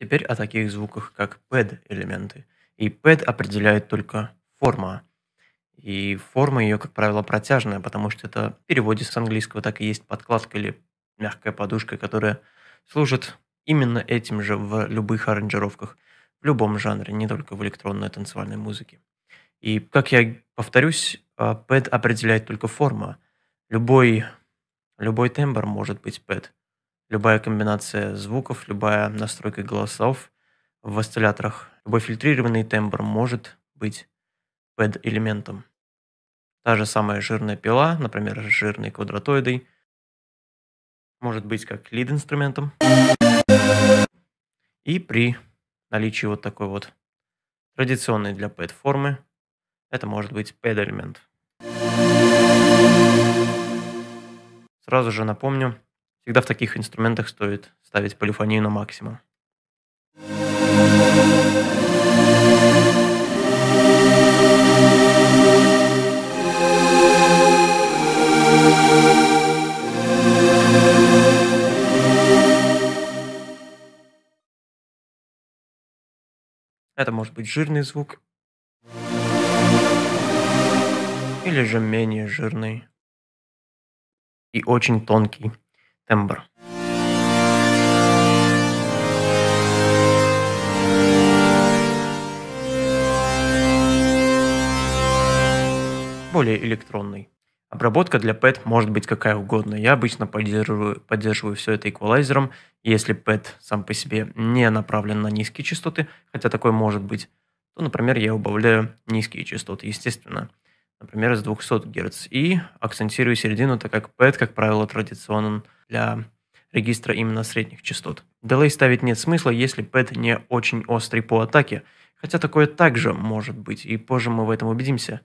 Теперь о таких звуках, как pad-элементы. И pad определяет только форма. И форма ее, как правило, протяжная, потому что это в переводе с английского так и есть подкладка или мягкая подушка, которая служит именно этим же в любых аранжировках, в любом жанре, не только в электронной танцевальной музыке. И, как я повторюсь, pad определяет только форма. Любой, любой тембр может быть pad. Любая комбинация звуков, любая настройка голосов в осцилляторах, любой фильтрированный тембр может быть pad-элементом. Та же самая жирная пила, например, с жирной квадратоидой, может быть как лид-инструментом. И при наличии вот такой вот традиционной для pad формы, это может быть pad-элемент. Сразу же напомню, Всегда в таких инструментах стоит ставить полифонию на максимум. Это может быть жирный звук. Или же менее жирный. И очень тонкий тембр более электронный. Обработка для PET может быть какая угодно. Я обычно поддерживаю, поддерживаю все это эквалайзером. Если PET сам по себе не направлен на низкие частоты, хотя такое может быть, то, например, я убавляю низкие частоты, естественно например, с 200 Гц, и акцентирую середину, так как PET, как правило, традиционен для регистра именно средних частот. Delay ставить нет смысла, если PET не очень острый по атаке, хотя такое также может быть, и позже мы в этом убедимся.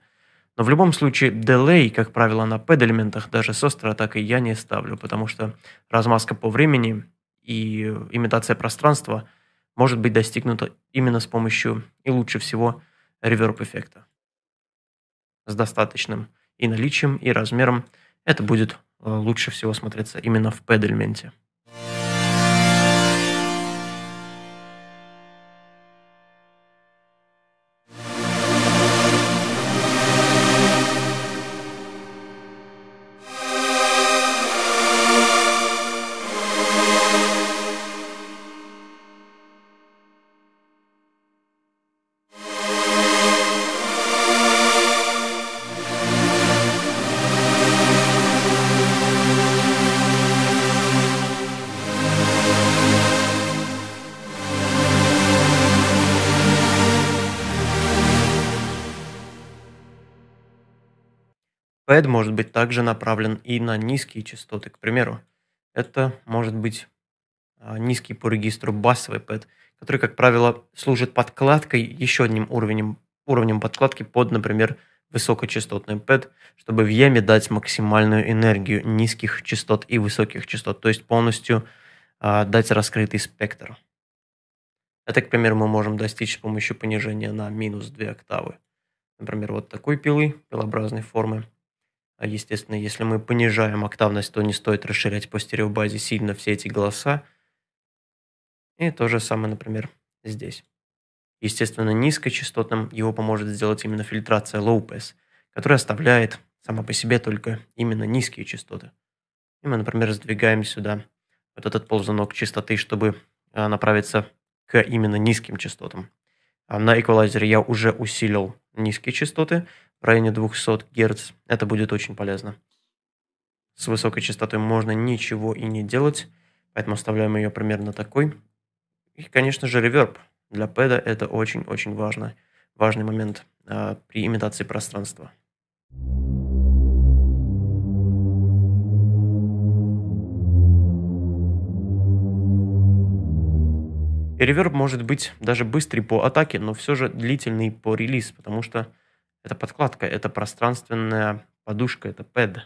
Но в любом случае, delay, как правило, на PED-элементах даже с острой атакой я не ставлю, потому что размазка по времени и имитация пространства может быть достигнута именно с помощью, и лучше всего, реверб-эффекта с достаточным и наличием, и размером, это будет лучше всего смотреться именно в пэд-элементе. Pad может быть также направлен и на низкие частоты. К примеру, это может быть а, низкий по регистру басовый pad, который, как правило, служит подкладкой, еще одним уровнем, уровнем подкладки под, например, высокочастотный pad, чтобы в яме дать максимальную энергию низких частот и высоких частот, то есть полностью а, дать раскрытый спектр. Это, к примеру, мы можем достичь с помощью понижения на минус 2 октавы. Например, вот такой пилы, пилообразной формы. А, естественно, если мы понижаем октавность, то не стоит расширять по стереобазе сильно все эти голоса. И то же самое, например, здесь. Естественно, низкочастотным его поможет сделать именно фильтрация low pass, которая оставляет сама по себе только именно низкие частоты. И мы, например, сдвигаем сюда вот этот ползунок частоты, чтобы а, направиться к именно низким частотам. А на эквалайзере я уже усилил низкие частоты, в районе 200 Гц. Это будет очень полезно. С высокой частотой можно ничего и не делать, поэтому оставляем ее примерно такой. И, конечно же, реверб. Для пэда это очень-очень важно, важный момент э, при имитации пространства. И реверб может быть даже быстрый по атаке, но все же длительный по релиз, потому что это подкладка, это пространственная подушка, это пэд.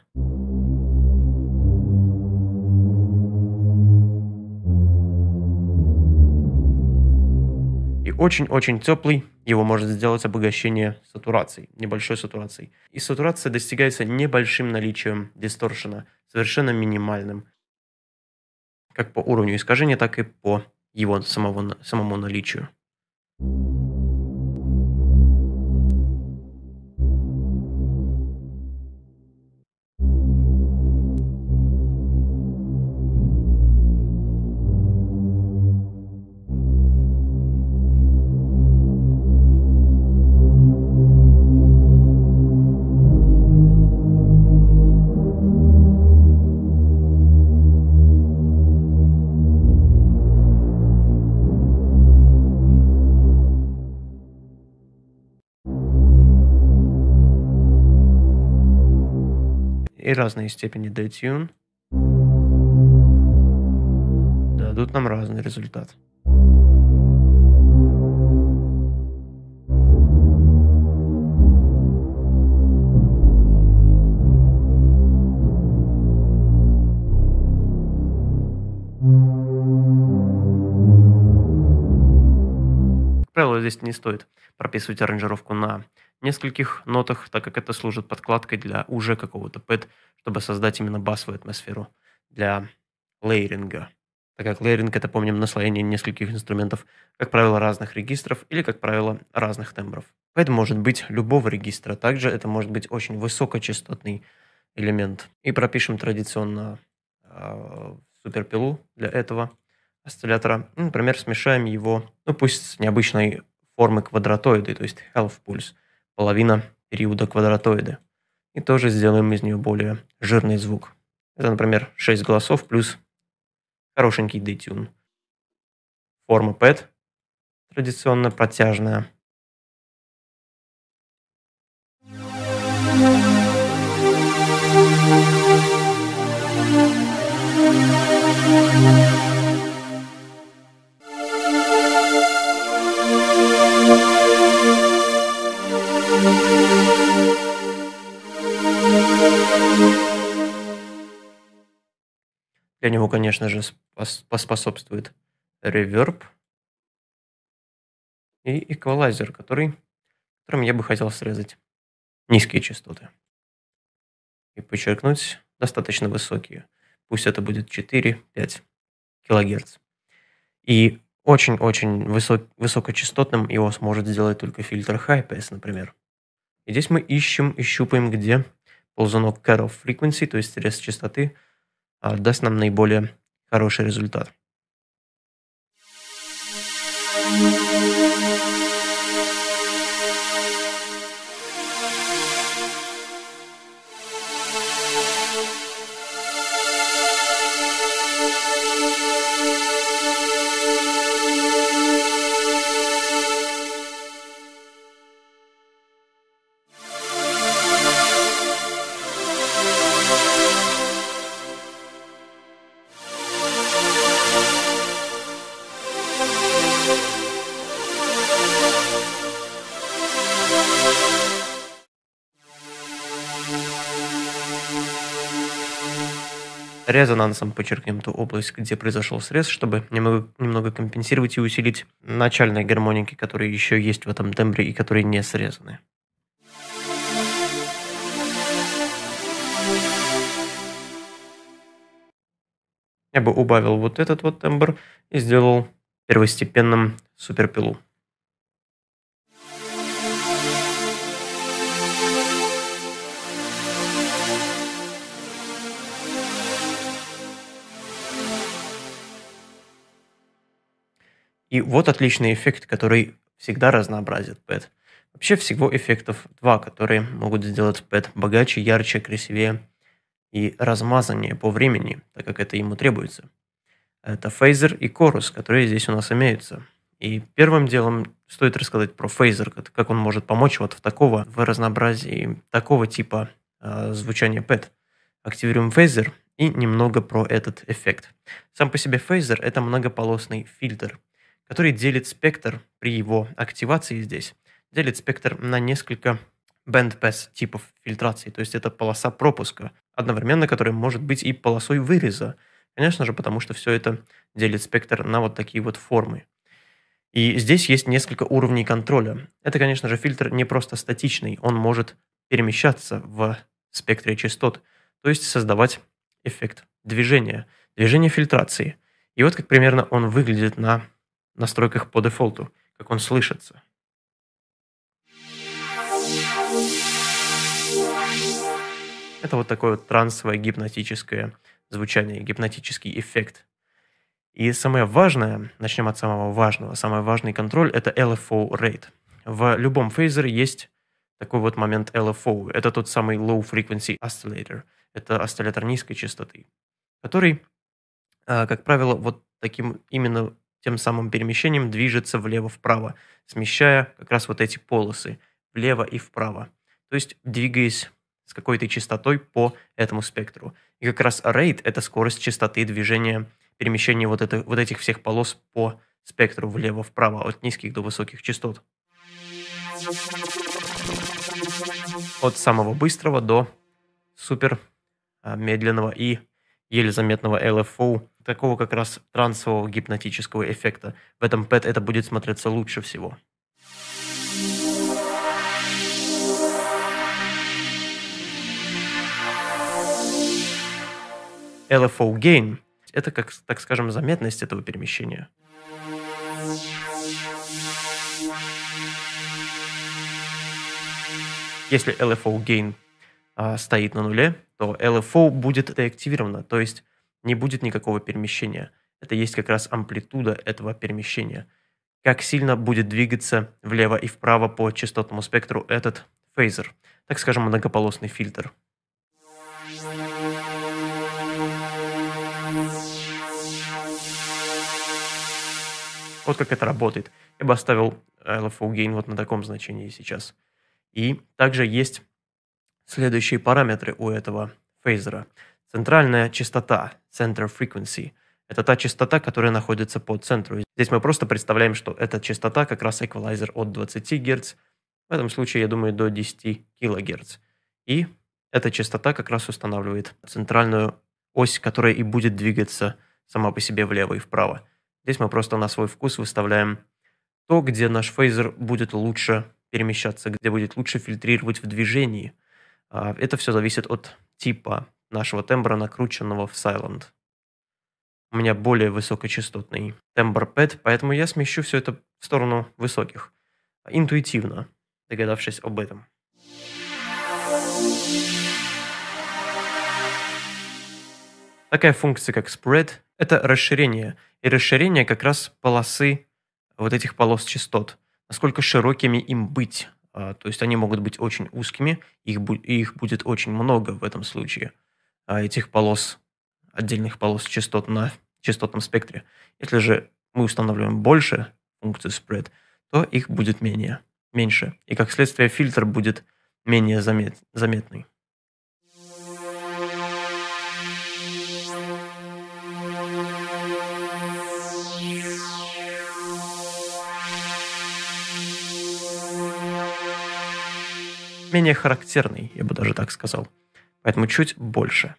И очень-очень теплый, его может сделать обогащение сатурацией, небольшой сатурацией. И сатурация достигается небольшим наличием дисторшена, совершенно минимальным. Как по уровню искажения, так и по его самого, самому наличию. Разные степени detune дадут нам разный результат. Правило, здесь не стоит прописывать аранжировку на нескольких нотах, так как это служит подкладкой для уже какого-то пэт, чтобы создать именно басовую атмосферу для лейеринга. Так как лейеринг – это, помним, наслоение нескольких инструментов, как правило, разных регистров или, как правило, разных тембров. Пэт может быть любого регистра, также это может быть очень высокочастотный элемент. И пропишем традиционно э, суперпилу для этого осциллятора. Ну, например, смешаем его, ну пусть с необычной формы квадратоиды, то есть half pulse половина периода квадратоида. И тоже сделаем из нее более жирный звук. Это, например, 6 голосов плюс хорошенький детюн. Форма PET традиционно протяжная. Для него, конечно же, поспособствует реверб и эквалайзер, который, которым я бы хотел срезать низкие частоты и подчеркнуть достаточно высокие. Пусть это будет 4-5 килогерц. И очень-очень высок, высокочастотным его сможет сделать только фильтр High-Pass, например. И здесь мы ищем и щупаем, где ползунок Cut-Off Frequency, то есть срез частоты, даст нам наиболее хороший результат. Резонансом подчеркнем ту область, где произошел срез, чтобы немного, немного компенсировать и усилить начальные гармоники, которые еще есть в этом тембре и которые не срезаны. Я бы убавил вот этот вот тембр и сделал первостепенным суперпилу. И вот отличный эффект, который всегда разнообразит pad. Вообще всего эффектов два, которые могут сделать pad богаче, ярче, красивее и размазаннее по времени, так как это ему требуется. Это phaser и chorus, которые здесь у нас имеются. И первым делом стоит рассказать про phaser, как он может помочь вот в такого, в разнообразии такого типа э, звучания pad. Активируем phaser и немного про этот эффект. Сам по себе фейзер – это многополосный фильтр – который делит спектр при его активации здесь, делит спектр на несколько bandpass типов фильтрации, то есть это полоса пропуска, одновременно которая может быть и полосой выреза. Конечно же, потому что все это делит спектр на вот такие вот формы. И здесь есть несколько уровней контроля. Это, конечно же, фильтр не просто статичный, он может перемещаться в спектре частот, то есть создавать эффект движения, движение фильтрации – И вот как примерно он выглядит на настройках по дефолту, как он слышится. Это вот такое вот трансовое гипнотическое звучание, гипнотический эффект. И самое важное, начнем от самого важного, самый важный контроль – это LFO rate. В любом фейзере есть такой вот момент LFO. Это тот самый Low Frequency Oscillator. Это осциллятор низкой частоты, который, а, как правило, вот таким именно тем самым перемещением движется влево-вправо, смещая как раз вот эти полосы влево и вправо. То есть двигаясь с какой-то частотой по этому спектру. И как раз rate – это скорость частоты движения, перемещения вот, это, вот этих всех полос по спектру влево-вправо, от низких до высоких частот. От самого быстрого до супер а, медленного и еле заметного LFO, такого как раз трансового гипнотического эффекта. В этом PET это будет смотреться лучше всего. LFO gain – это, как, так скажем, заметность этого перемещения. Если LFO gain а, стоит на нуле, то LFO будет деактивировано, то есть не будет никакого перемещения. Это есть как раз амплитуда этого перемещения. Как сильно будет двигаться влево и вправо по частотному спектру этот фейзер, так скажем, многополосный фильтр. Вот как это работает. Я бы оставил LFO gain вот на таком значении сейчас. И также есть следующие параметры у этого фейзера. Центральная частота, center frequency, это та частота, которая находится по центру. Здесь мы просто представляем, что эта частота как раз эквалайзер от 20 Гц, в этом случае, я думаю, до 10 кГц. И эта частота как раз устанавливает центральную ось, которая и будет двигаться сама по себе влево и вправо. Здесь мы просто на свой вкус выставляем то, где наш фейзер будет лучше перемещаться, где будет лучше фильтрировать в движении. А, это все зависит от типа нашего тембра, накрученного в Silent. У меня более высокочастотный тембр пэт, поэтому я смещу все это в сторону высоких. Интуитивно, догадавшись об этом. Такая функция, как spread, это расширение. И расширение как раз полосы вот этих полос частот. Насколько широкими им быть. А, то есть они могут быть очень узкими, их, их будет очень много в этом случае. А этих полос, отдельных полос частот на частотном спектре. Если же мы устанавливаем больше функцию spread, то их будет менее, меньше. И как следствие фильтр будет менее замет, заметный. менее характерный, я бы даже так сказал. Поэтому чуть больше.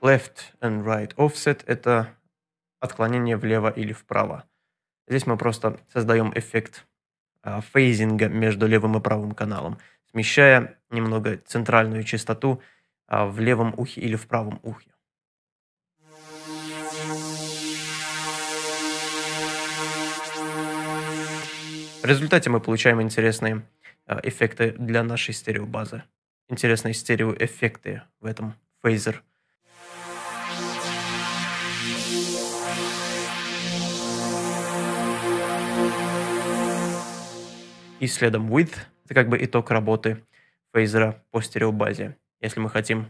Left and right offset – это отклонение влево или вправо. Здесь мы просто создаем эффект а, фейзинга между левым и правым каналом, смещая немного центральную частоту – а, в левом ухе или в правом ухе. В результате мы получаем интересные а, эффекты для нашей стереобазы. Интересные стереоэффекты в этом фейзер. И следом width – это как бы итог работы фейзера по стереобазе. Если мы хотим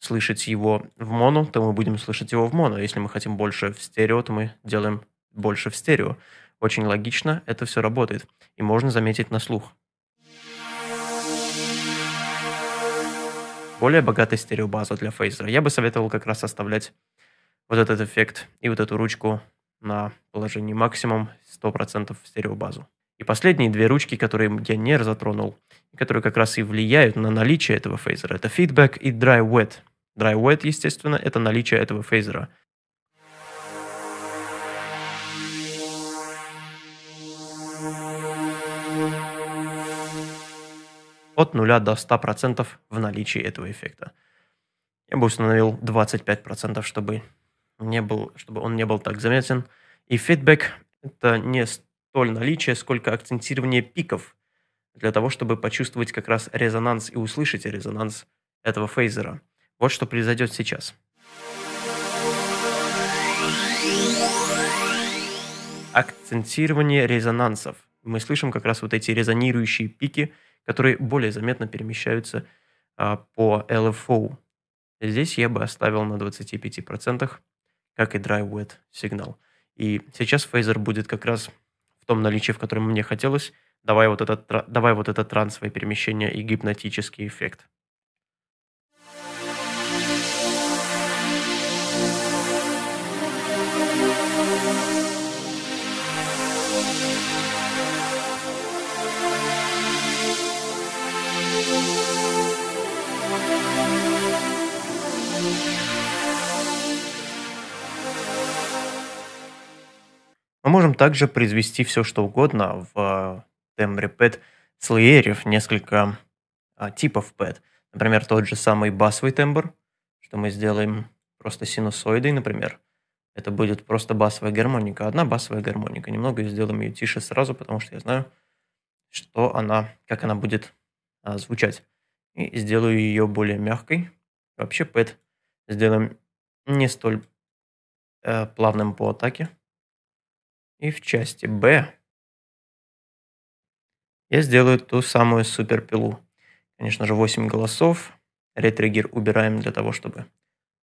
слышать его в моно, то мы будем слышать его в моно. Если мы хотим больше в стерео, то мы делаем больше в стерео. Очень логично, это все работает. И можно заметить на слух. Более богатая стереобаза для фейзера. Я бы советовал как раз оставлять вот этот эффект и вот эту ручку на положении максимум 100% в стереобазу. И последние две ручки, которые я не затронул, которые как раз и влияют на наличие этого фейзера, это feedback и dry wet. Dry wet, естественно, это наличие этого фейзера. От 0 до 100% в наличии этого эффекта. Я бы установил 25%, чтобы, не был, чтобы он не был так заметен. И фидбэк – это не столь наличие, сколько акцентирование пиков для того, чтобы почувствовать как раз резонанс и услышать резонанс этого фейзера. Вот что произойдет сейчас. Акцентирование резонансов. Мы слышим как раз вот эти резонирующие пики, которые более заметно перемещаются а, по LFO. Здесь я бы оставил на 25%, как и Dry Wet сигнал. И сейчас фейзер будет как раз в том наличии, в котором мне хотелось, давая вот этот, давая вот это трансовое перемещение и гипнотический эффект. Можем также произвести все, что угодно в тембре пэт слоерев, несколько а, типов пэт. Например, тот же самый басовый тембр, что мы сделаем просто синусоидой, например. Это будет просто басовая гармоника, одна басовая гармоника. Немного сделаем ее тише сразу, потому что я знаю, что она, как она будет а, звучать. И сделаю ее более мягкой. Вообще пэт сделаем не столь э, плавным по атаке. И в части Б я сделаю ту самую суперпилу. Конечно же, 8 голосов. Ретриггер убираем для того, чтобы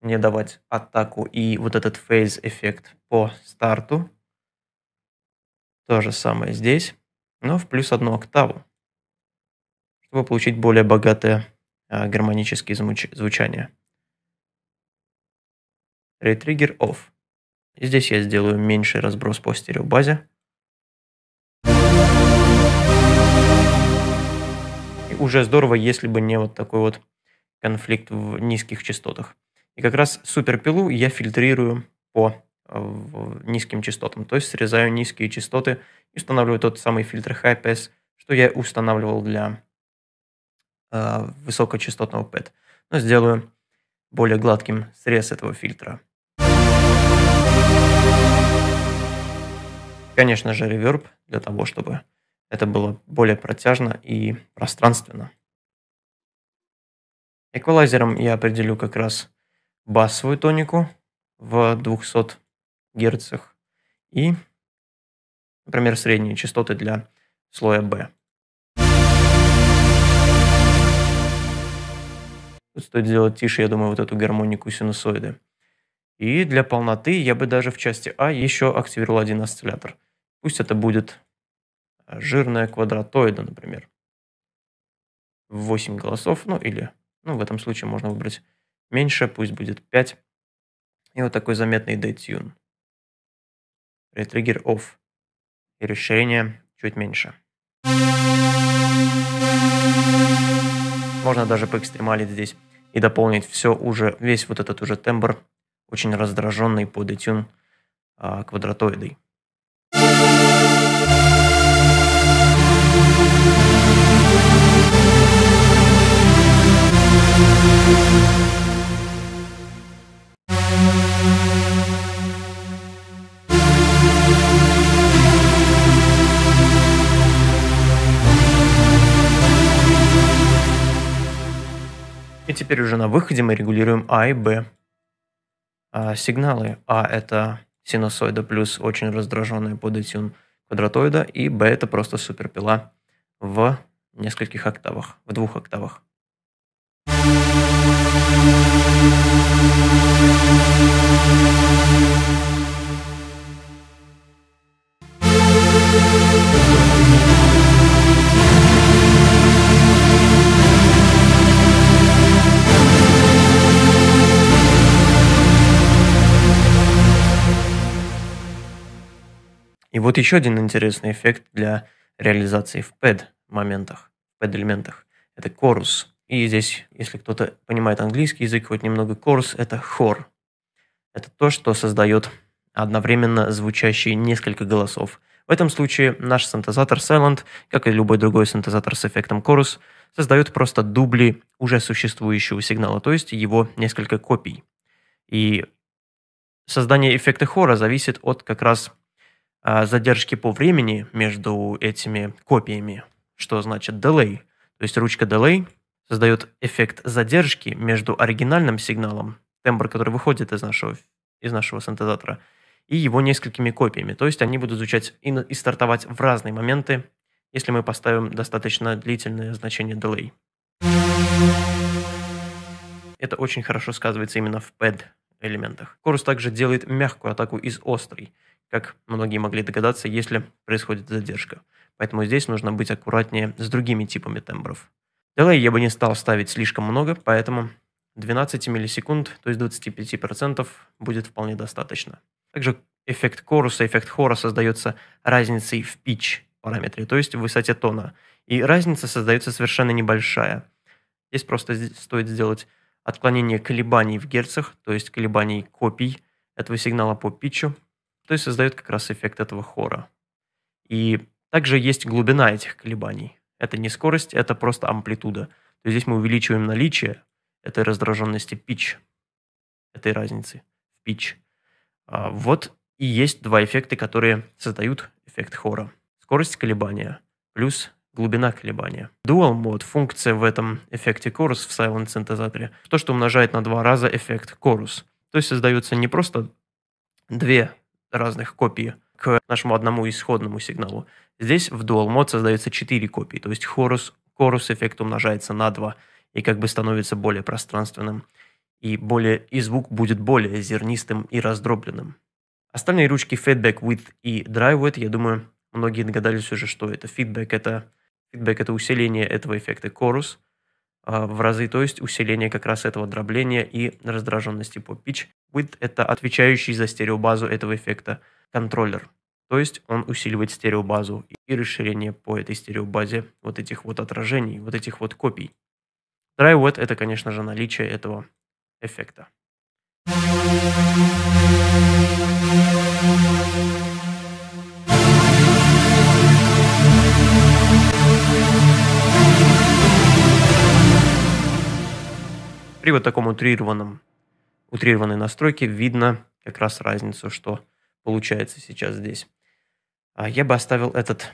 не давать атаку и вот этот фейз эффект по старту. То же самое здесь, но в плюс одну октаву, чтобы получить более богатое а, гармонические звучания. Ретриггер off. Здесь я сделаю меньший разброс по стереобазе. И уже здорово, если бы не вот такой вот конфликт в низких частотах. И как раз суперпилу я фильтрирую по низким частотам, то есть срезаю низкие частоты и устанавливаю тот самый фильтр High Pass, что я устанавливал для э, высокочастотного PET. Но сделаю более гладким срез этого фильтра. Конечно же, реверб для того, чтобы это было более протяжно и пространственно. Эквалайзером я определю как раз басовую тонику в 200 Гц и, например, средние частоты для слоя B. Тут стоит сделать тише, я думаю, вот эту гармонику синусоиды. И для полноты я бы даже в части А еще активировал один осциллятор. Пусть это будет э, жирная квадратоида, например. 8 голосов, ну или, ну в этом случае можно выбрать меньше, пусть будет 5. И вот такой заметный детюн. Ретриггер off. И расширение чуть меньше. Можно даже поэкстремалить здесь и дополнить все уже, весь вот этот уже тембр очень раздраженный по детюн а, квадратоидой. И теперь уже на выходе мы регулируем А и Б а, сигналы. А это синусоида плюс очень раздраженная по детюн квадратоида, и Б это просто суперпила в нескольких октавах, в двух октавах. И вот еще один интересный эффект для реализации в PED моментах, в PED элементах. Это chorus. И здесь, если кто-то понимает английский язык, хоть немного chorus, это хор. Это то, что создает одновременно звучащие несколько голосов. В этом случае наш синтезатор Silent, как и любой другой синтезатор с эффектом Chorus, создает просто дубли уже существующего сигнала, то есть его несколько копий. И создание эффекта хора зависит от как раз а, задержки по времени между этими копиями, что значит delay. То есть ручка delay создает эффект задержки между оригинальным сигналом, тембр, который выходит из нашего, из нашего синтезатора, и его несколькими копиями. То есть они будут звучать и, и стартовать в разные моменты, если мы поставим достаточно длительное значение delay. Это очень хорошо сказывается именно в pad элементах. Chorus также делает мягкую атаку из острой как многие могли догадаться, если происходит задержка. Поэтому здесь нужно быть аккуратнее с другими типами тембров. Delay я бы не стал ставить слишком много, поэтому 12 миллисекунд, то есть 25% будет вполне достаточно. Также эффект коруса, эффект хора создается разницей в pitch параметре, то есть в высоте тона. И разница создается совершенно небольшая. Здесь просто стоит сделать отклонение колебаний в герцах, то есть колебаний копий этого сигнала по питчу, то есть создает как раз эффект этого хора. И также есть глубина этих колебаний. Это не скорость, это просто амплитуда. То есть здесь мы увеличиваем наличие этой раздраженности pitch, этой разницы в pitch. А вот и есть два эффекта, которые создают эффект хора. Скорость колебания плюс глубина колебания. Dual Mode – функция в этом эффекте chorus в Silent синтезаторе. То, что умножает на два раза эффект chorus. То есть создаются не просто две разных копий к нашему одному исходному сигналу. Здесь в Dual Mode создается 4 копии, то есть chorus, chorus эффект умножается на 2 и как бы становится более пространственным. И, более, и звук будет более зернистым и раздробленным. Остальные ручки Feedback With и Dry With, я думаю, многие догадались уже, что это. Feedback – это, feedback это усиление этого эффекта chorus – а, в разы, то есть усиление как раз этого дробления и раздраженности по pitch. Width – это отвечающий за стереобазу этого эффекта контроллер. То есть он усиливает стереобазу и расширение по этой стереобазе вот этих вот отражений, вот этих вот копий. Dry wet – это, конечно же, наличие этого эффекта. При вот таком утрированном, утрированной настройке видно как раз разницу, что получается сейчас здесь. А я бы оставил этот,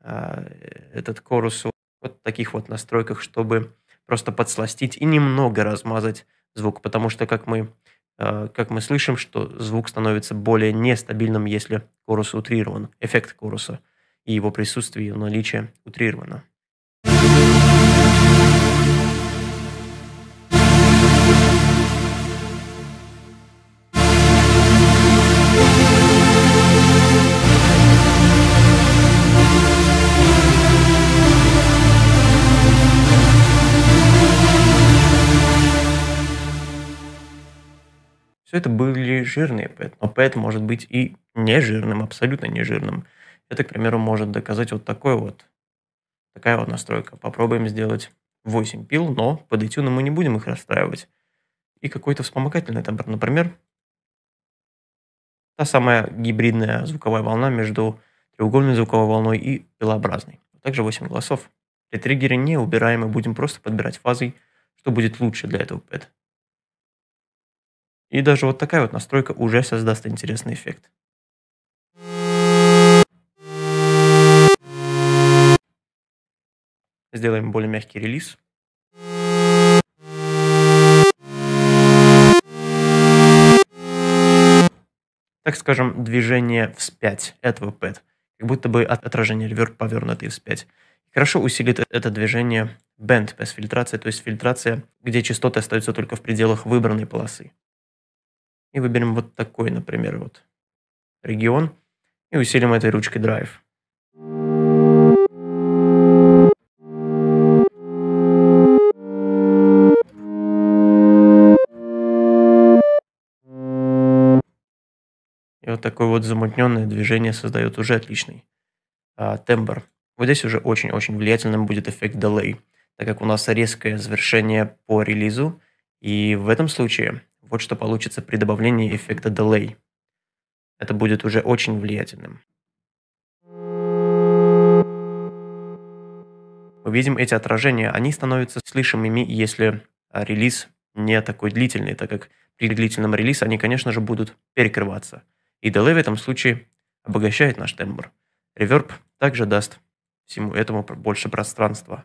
а, этот корус вот в таких вот настройках, чтобы просто подсластить и немного размазать звук, потому что, как мы, а, как мы слышим, что звук становится более нестабильным, если корус утрирован, эффект коруса и его присутствие и наличие утрировано. Все это были жирные но ПЭТ может быть и не жирным, абсолютно не жирным. Это, к примеру, может доказать вот такой вот, такая вот настройка. Попробуем сделать 8 пил, но под этюном мы не будем их расстраивать. И какой-то вспомогательный тембр, например, та самая гибридная звуковая волна между треугольной звуковой волной и пилообразной. Также 8 голосов. При триггере не убираем, мы будем просто подбирать фазой, что будет лучше для этого ПЭТ. И даже вот такая вот настройка уже создаст интересный эффект. Сделаем более мягкий релиз. Так скажем, движение вспять этого пэт. Как будто бы отражение реверб повернутый вспять. Хорошо усилит это движение band pass фильтрация, то есть фильтрация, где частоты остаются только в пределах выбранной полосы. И выберем вот такой, например, вот регион. И усилим этой ручкой Drive. И вот такое вот замутненное движение создает уже отличный а, тембр. Вот здесь уже очень-очень влиятельным будет эффект delay, так как у нас резкое завершение по релизу. И в этом случае вот что получится при добавлении эффекта delay. Это будет уже очень влиятельным. Мы видим эти отражения, они становятся слышимыми, если а, релиз не такой длительный, так как при длительном релизе они, конечно же, будут перекрываться. И delay в этом случае обогащает наш тембр. Реверб также даст всему этому больше пространства.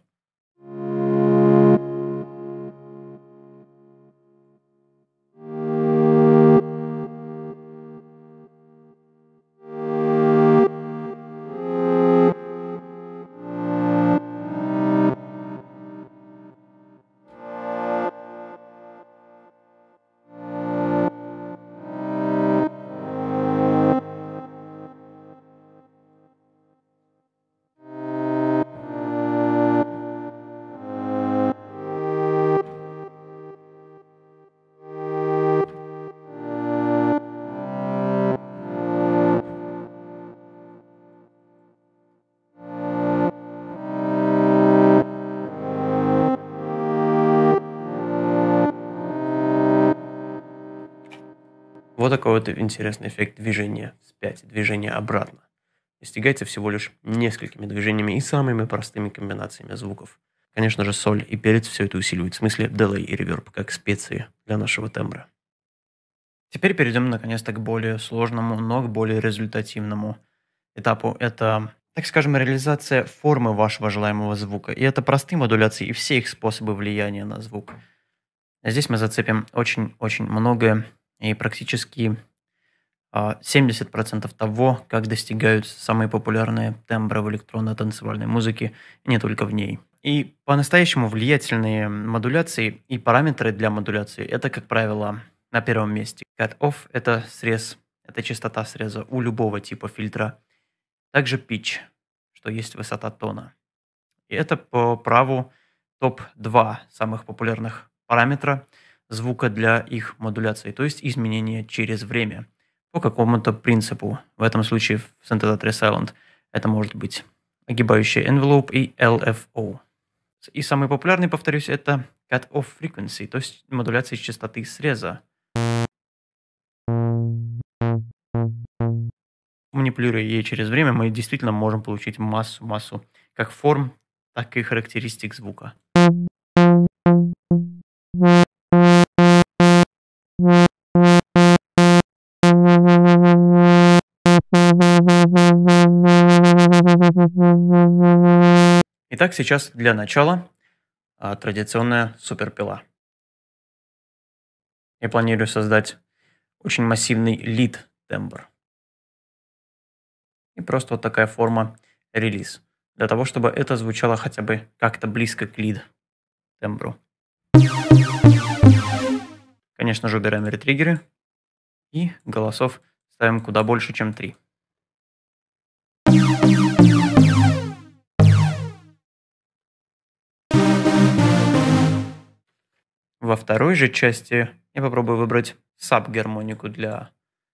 Вот такой вот интересный эффект движения вспять, движения обратно. Достигается всего лишь несколькими движениями и самыми простыми комбинациями звуков. Конечно же, соль и перец все это усиливают, в смысле delay и реверб, как специи для нашего тембра. Теперь перейдем наконец-то к более сложному, но к более результативному этапу. Это, так скажем, реализация формы вашего желаемого звука. И это простые модуляции и все их способы влияния на звук. Здесь мы зацепим очень-очень многое и практически 70% а, того, как достигают самые популярные тембры в электронно-танцевальной музыке, не только в ней. И по-настоящему влиятельные модуляции и параметры для модуляции – это, как правило, на первом месте. Cut-off – это срез, это частота среза у любого типа фильтра. Также pitch, что есть высота тона. И это по праву топ-2 самых популярных параметра – звука для их модуляции, то есть изменения через время по какому-то принципу. В этом случае в синтезаторе Silent это может быть огибающий envelope и LFO. И самый популярный, повторюсь, это cut-off frequency, то есть модуляция частоты среза. Манипулируя ей через время, мы действительно можем получить массу-массу как форм, так и характеристик звука. Итак, сейчас для начала а, традиционная суперпила. Я планирую создать очень массивный лид тембр. И просто вот такая форма релиз. Для того, чтобы это звучало хотя бы как-то близко к лид тембру. Конечно же, убираем ретриггеры. И голосов ставим куда больше, чем 3. Во второй же части я попробую выбрать саб-гармонику для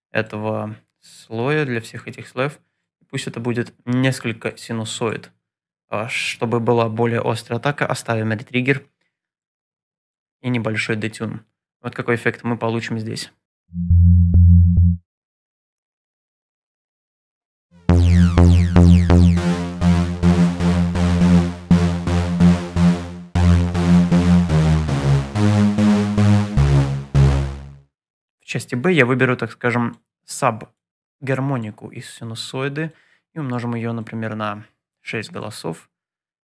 этого слоя, для всех этих слоев. Пусть это будет несколько синусоид. А чтобы была более острая атака, оставим ретриггер и небольшой детюн. Вот какой эффект мы получим здесь. Части b я выберу, так скажем, саб-гармонику из синусоиды и умножим ее, например, на 6 голосов,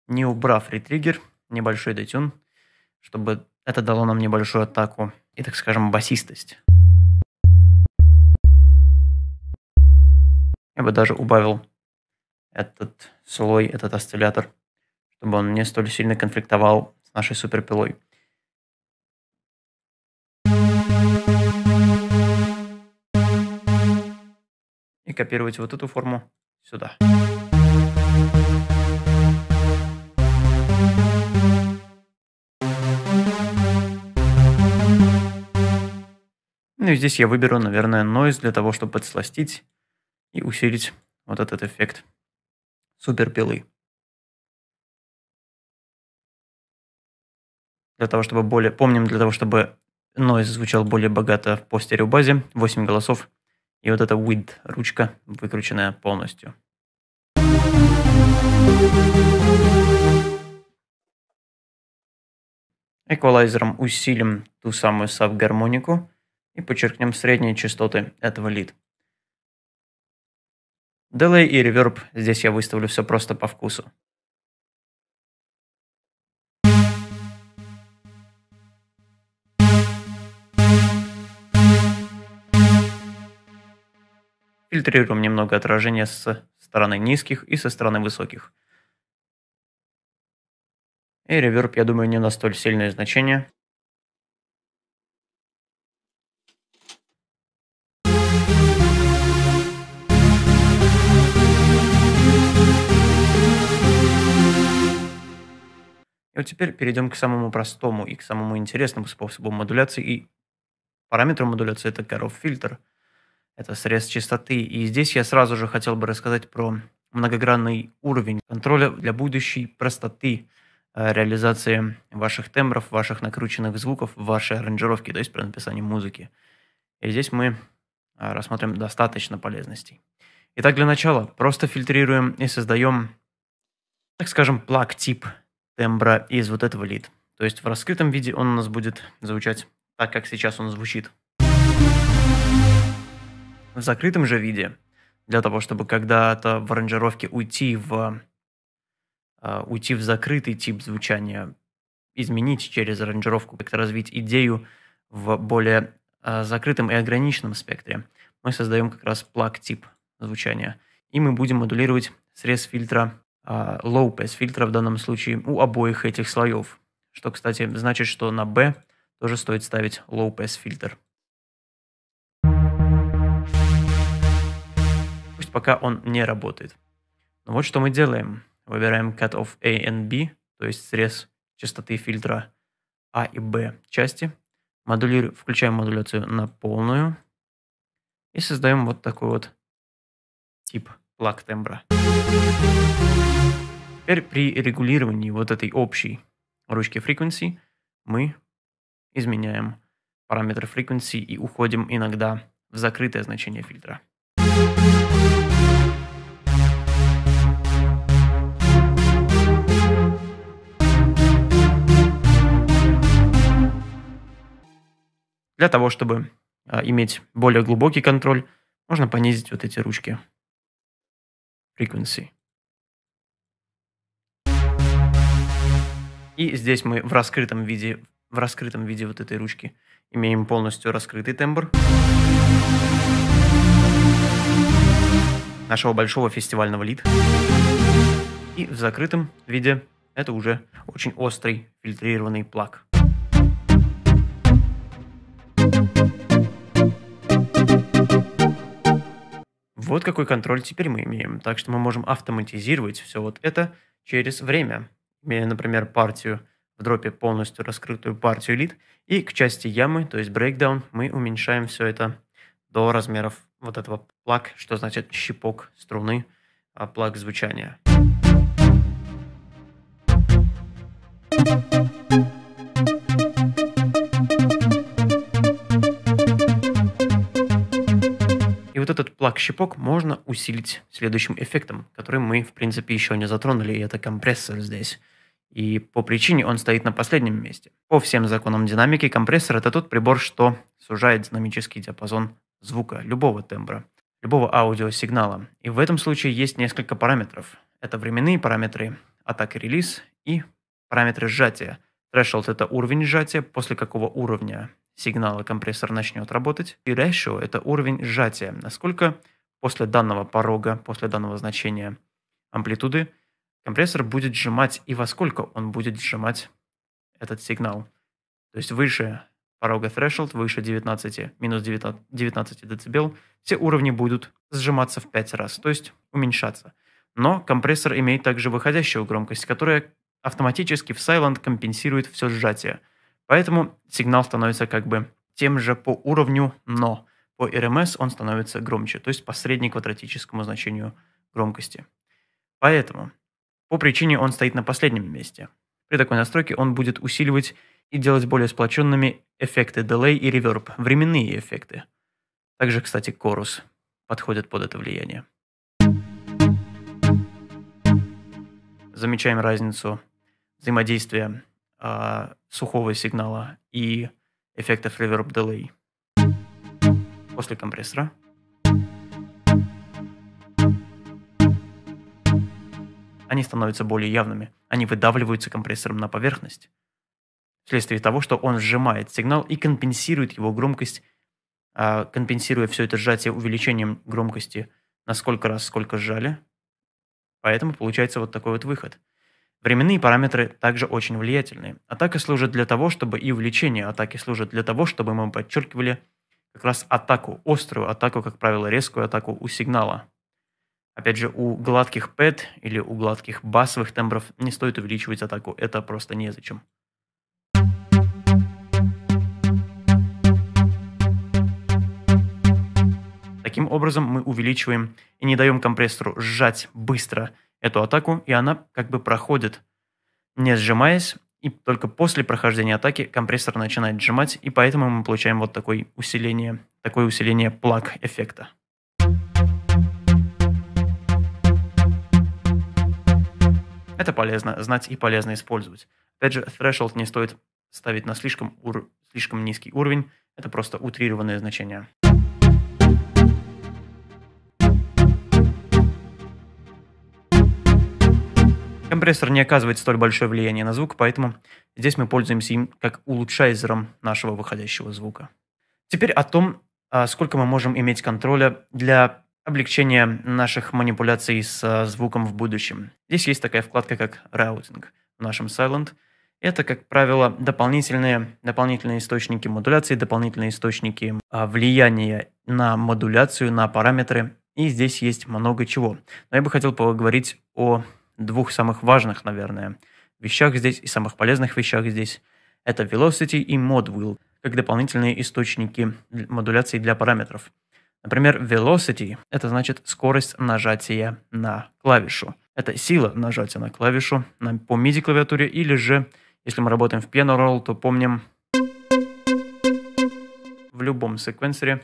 не убрав ретриггер, небольшой детюн, чтобы это дало нам небольшую атаку и, так скажем, басистость. Я бы даже убавил этот слой, этот осциллятор, чтобы он не столь сильно конфликтовал с нашей суперпилой. Копировать вот эту форму сюда. Ну и здесь я выберу, наверное, noise для того, чтобы подсластить и усилить вот этот эффект суперпилы. Для того, чтобы более... Помним, для того, чтобы noise звучал более богато по стереобазе, 8 голосов и вот эта width ручка выкрученная полностью. Эквалайзером усилим ту самую саб-гармонику и подчеркнем средние частоты этого лид. Delay и реверб здесь я выставлю все просто по вкусу. Фильтрируем немного отражения с стороны низких и со стороны высоких. И реверб, я думаю, не на столь сильное значение. И вот теперь перейдем к самому простому и к самому интересному способу модуляции. И параметром модуляции это Karov фильтр. Это срез частоты. И здесь я сразу же хотел бы рассказать про многогранный уровень контроля для будущей простоты э, реализации ваших тембров, ваших накрученных звуков, вашей аранжировки, то есть при написании музыки. И здесь мы э, рассмотрим достаточно полезностей. Итак, для начала просто фильтрируем и создаем, так скажем, плаг-тип тембра из вот этого лид. То есть в раскрытом виде он у нас будет звучать так, как сейчас он звучит. В закрытом же виде, для того, чтобы когда-то в аранжировке уйти в, uh, уйти в закрытый тип звучания, изменить через аранжировку, как-то развить идею в более uh, закрытом и ограниченном спектре, мы создаем как раз плаг-тип звучания. И мы будем модулировать срез фильтра а, low pass фильтра в данном случае у обоих этих слоев. Что, кстати, значит, что на B тоже стоит ставить low pass фильтр. Пока он не работает. Но вот что мы делаем. Выбираем cut of A and B, то есть срез частоты фильтра А и Б части. Модулиру... Включаем модуляцию на полную. И создаем вот такой вот тип плаг тембра. Теперь при регулировании вот этой общей ручки frequency мы изменяем параметр frequency и уходим иногда в закрытое значение фильтра. Для того, чтобы а, иметь более глубокий контроль, можно понизить вот эти ручки frequency. И здесь мы в раскрытом виде, в раскрытом виде вот этой ручки имеем полностью раскрытый тембр нашего большого фестивального лид. И в закрытом виде это уже очень острый фильтрированный плаг. Вот какой контроль теперь мы имеем. Так что мы можем автоматизировать все вот это через время имея, например, партию в дропе полностью раскрытую партию лид, и к части ямы, то есть breakdown, мы уменьшаем все это до размеров вот этого плаг, что значит щипок струны, а плаг звучания. И вот этот плаг-щипок можно усилить следующим эффектом, который мы, в принципе, еще не затронули, и это компрессор здесь. И по причине он стоит на последнем месте. По всем законам динамики компрессор – это тот прибор, что сужает динамический диапазон звука любого тембра, любого аудиосигнала. И в этом случае есть несколько параметров. Это временные параметры, атака релиз и параметры сжатия. Threshold – это уровень сжатия, после какого уровня сигнала компрессор начнет работать. И ratio – это уровень сжатия, насколько после данного порога, после данного значения амплитуды – компрессор будет сжимать и во сколько он будет сжимать этот сигнал. То есть выше порога threshold, выше 19, минус 19, 19 дБ, все уровни будут сжиматься в 5 раз, то есть уменьшаться. Но компрессор имеет также выходящую громкость, которая автоматически в Silent компенсирует все сжатие. Поэтому сигнал становится как бы тем же по уровню, но по RMS он становится громче, то есть по среднеквадратическому значению громкости. Поэтому по причине он стоит на последнем месте. При такой настройке он будет усиливать и делать более сплоченными эффекты delay и reverb, временные эффекты. Также, кстати, chorus подходит под это влияние. Замечаем разницу взаимодействия а, сухого сигнала и эффектов Reverb Delay. После компрессора. Они становятся более явными. Они выдавливаются компрессором на поверхность. Вследствие того, что он сжимает сигнал и компенсирует его громкость, а, компенсируя все это сжатие увеличением громкости на сколько раз, сколько сжали. Поэтому получается вот такой вот выход. Временные параметры также очень влиятельны. Атака служит для того, чтобы и увеличение атаки служит для того, чтобы мы подчеркивали как раз атаку, острую атаку, как правило, резкую атаку у сигнала. Опять же, у гладких пэт или у гладких басовых тембров не стоит увеличивать атаку, это просто незачем. Таким образом мы увеличиваем и не даем компрессору сжать быстро эту атаку, и она как бы проходит, не сжимаясь, и только после прохождения атаки компрессор начинает сжимать, и поэтому мы получаем вот такое усиление, такое усиление плаг эффекта. Это полезно знать и полезно использовать. Опять же, threshold не стоит ставить на слишком, ур... слишком низкий уровень, это просто утрированное значение. Компрессор не оказывает столь большое влияние на звук, поэтому здесь мы пользуемся им как улучшайзером нашего выходящего звука. Теперь о том, а, сколько мы можем иметь контроля для облегчения наших манипуляций с а, звуком в будущем. Здесь есть такая вкладка, как Routing в нашем Silent. Это, как правило, дополнительные, дополнительные источники модуляции, дополнительные источники а, влияния на модуляцию, на параметры. И здесь есть много чего. Но я бы хотел поговорить о двух самых важных, наверное, вещах здесь и самых полезных вещах здесь. Это Velocity и ModWheel, как дополнительные источники модуляции для параметров. Например, velocity – это значит скорость нажатия на клавишу. Это сила нажатия на клавишу на, по MIDI-клавиатуре, или же, если мы работаем в piano roll, то помним в любом секвенсоре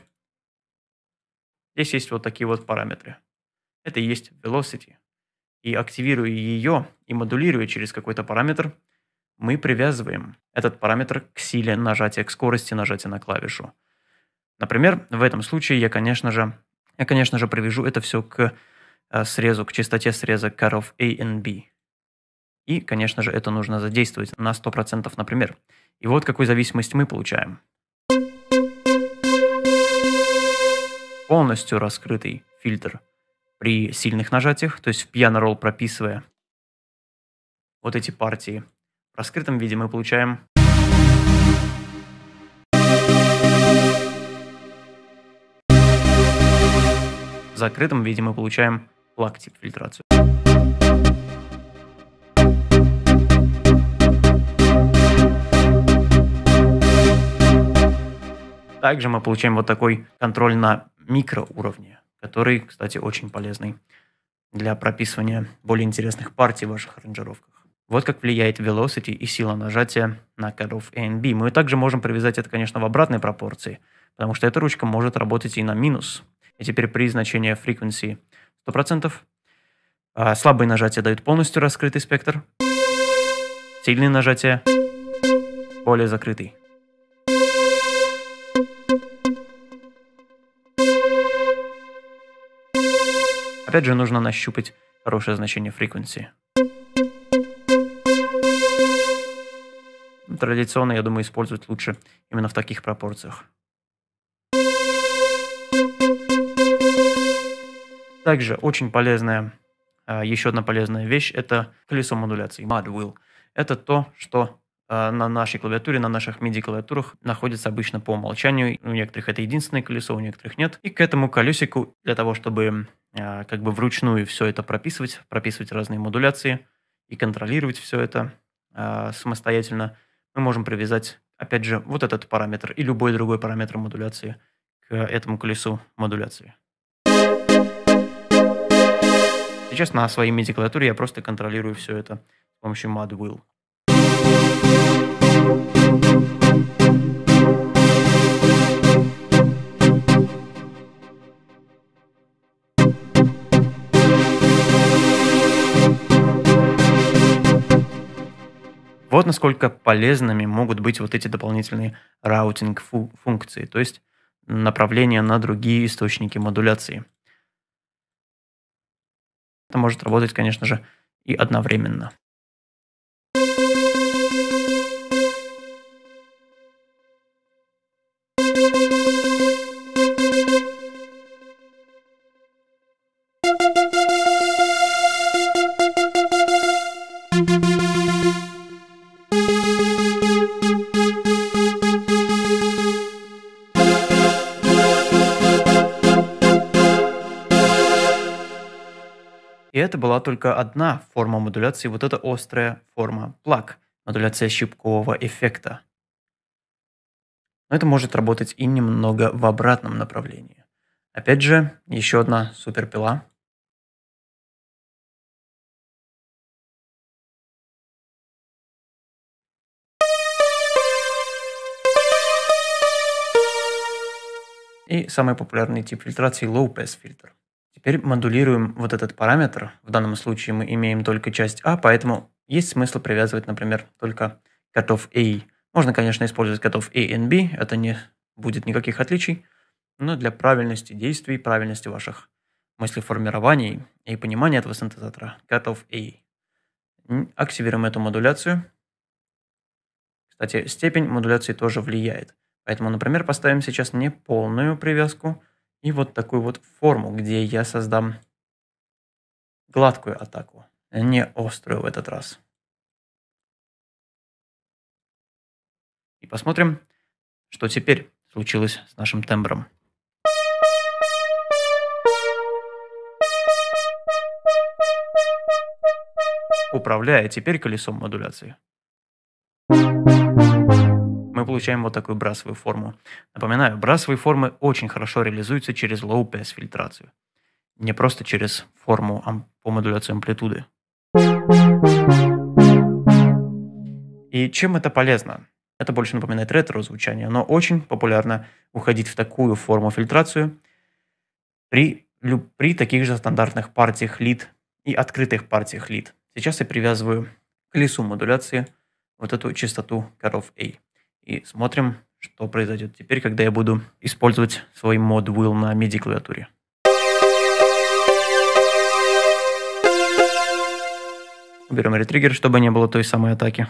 здесь есть вот такие вот параметры. Это и есть velocity и активируя ее и модулируя через какой-то параметр, мы привязываем этот параметр к силе нажатия, к скорости нажатия на клавишу. Например, в этом случае я, конечно же, я, конечно же, привяжу это все к э, срезу, к частоте среза cutoff A and B. И, конечно же, это нужно задействовать на 100%, например. И вот какую зависимость мы получаем. Полностью раскрытый фильтр – при сильных нажатиях, то есть в piano roll прописывая вот эти партии. В раскрытом виде мы получаем В закрытом виде мы получаем плаг-тип фильтрацию. Также мы получаем вот такой контроль на микроуровне который, кстати, очень полезный для прописывания более интересных партий в ваших аранжировках. Вот как влияет velocity и сила нажатия на cutoff A and B. Мы также можем привязать это, конечно, в обратной пропорции, потому что эта ручка может работать и на минус. И теперь при значении frequency 100%, а слабые нажатия дают полностью раскрытый спектр, сильные нажатия более закрытый. Опять же, нужно нащупать хорошее значение frequency. Традиционно, я думаю, использовать лучше именно в таких пропорциях. Также очень полезная, а, еще одна полезная вещь – это колесо модуляции, Mud Wheel. Это то, что а, на нашей клавиатуре, на наших MIDI-клавиатурах находится обычно по умолчанию. У некоторых это единственное колесо, у некоторых нет. И к этому колесику, для того, чтобы как бы вручную все это прописывать, прописывать разные модуляции и контролировать все это а, самостоятельно, мы можем привязать, опять же, вот этот параметр и любой другой параметр модуляции к этому колесу модуляции. Сейчас на своей MIDI-клавиатуре я просто контролирую все это с помощью Mud Вот насколько полезными могут быть вот эти дополнительные раутинг-функции, то есть направление на другие источники модуляции. Это может работать, конечно же, и одновременно. Это была только одна форма модуляции, вот эта острая форма плаг, модуляция щипкового эффекта. Но это может работать и немного в обратном направлении. Опять же, еще одна суперпила. И самый популярный тип фильтрации Low Pass фильтр. Теперь модулируем вот этот параметр. В данном случае мы имеем только часть А, поэтому есть смысл привязывать, например, только cutoff A. Можно, конечно, использовать cutoff A и B, это не будет никаких отличий, но для правильности действий, правильности ваших мыслеформирований и понимания этого синтезатора cutoff A. Активируем эту модуляцию. Кстати, степень модуляции тоже влияет. Поэтому, например, поставим сейчас не полную привязку, и вот такую вот форму, где я создам гладкую атаку, а не острую в этот раз. И посмотрим, что теперь случилось с нашим тембром. Управляя теперь колесом модуляции получаем вот такую брасовую форму. Напоминаю, брасовые формы очень хорошо реализуются через low-pass фильтрацию. Не просто через форму по модуляции амплитуды. И чем это полезно? Это больше напоминает ретро-звучание, но очень популярно уходить в такую форму фильтрацию при, при таких же стандартных партиях лид и открытых партиях лид. Сейчас я привязываю к колесу модуляции вот эту частоту коров A. И смотрим, что произойдет теперь, когда я буду использовать свой мод will на MIDI клавиатуре. Уберем ретриггер, чтобы не было той самой атаки.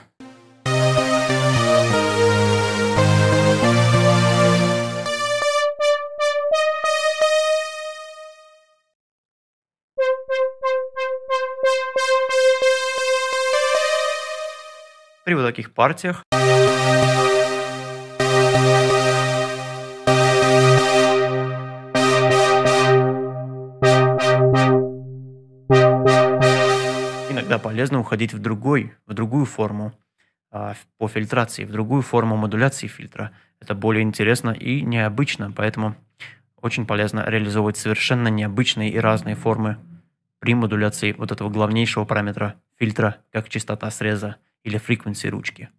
При вот таких партиях полезно уходить в, другой, в другую форму а, по фильтрации, в другую форму модуляции фильтра. Это более интересно и необычно, поэтому очень полезно реализовывать совершенно необычные и разные формы при модуляции вот этого главнейшего параметра фильтра, как частота среза или фреквенции ручки.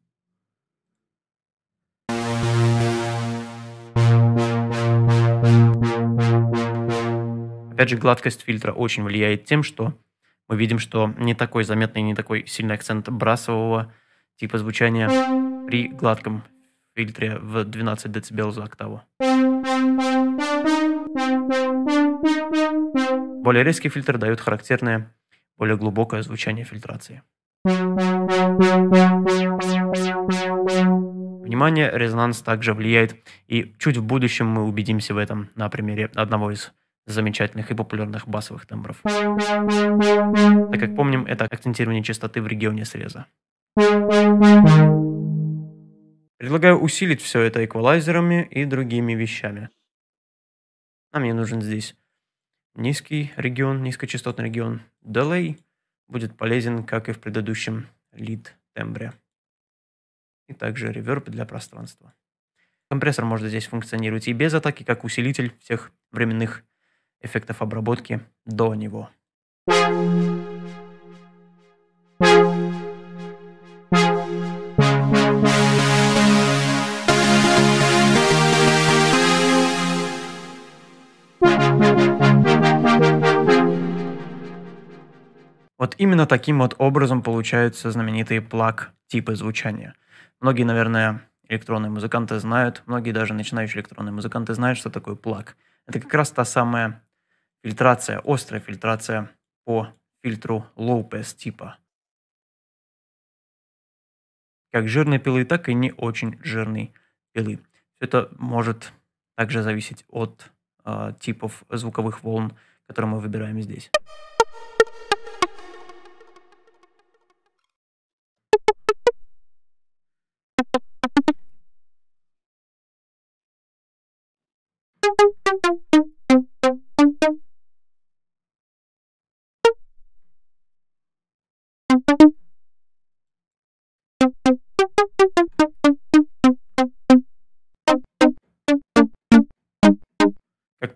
Опять же, гладкость фильтра очень влияет тем, что мы видим, что не такой заметный, не такой сильный акцент брасового типа звучания при гладком фильтре в 12 дБ за октаву. Более резкий фильтр дает характерное, более глубокое звучание фильтрации. Внимание, резонанс также влияет, и чуть в будущем мы убедимся в этом на примере одного из замечательных и популярных басовых тембров. Так как помним, это акцентирование частоты в регионе среза. Предлагаю усилить все это эквалайзерами и другими вещами. Нам не нужен здесь низкий регион, низкочастотный регион. Delay будет полезен, как и в предыдущем lead тембре. И также реверб для пространства. Компрессор может здесь функционировать и без атаки, как усилитель всех временных эффектов обработки до него. Вот именно таким вот образом получаются знаменитые плаг-типы звучания. Многие, наверное, электронные музыканты знают, многие даже начинающие электронные музыканты знают, что такое плаг. Это как раз та самая фильтрация, острая фильтрация по фильтру low-pass типа. Как жирной пилы, так и не очень жирной пилы. Это может также зависеть от э, типов звуковых волн, которые мы выбираем здесь.